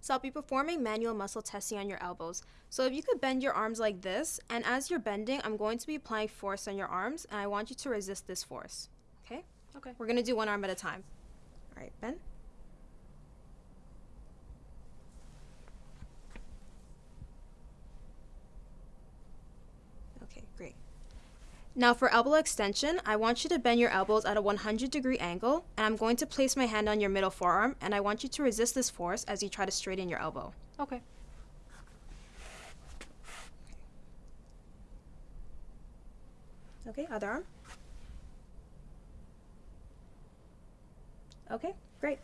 So I'll be performing manual muscle testing on your elbows. So if you could bend your arms like this, and as you're bending, I'm going to be applying force on your arms, and I want you to resist this force. Okay? Okay. We're gonna do one arm at a time. All right, bend. Okay, great. Now for elbow extension, I want you to bend your elbows at a 100 degree angle, and I'm going to place my hand on your middle forearm, and I want you to resist this force as you try to straighten your elbow. Okay. Okay, other arm. Okay, great.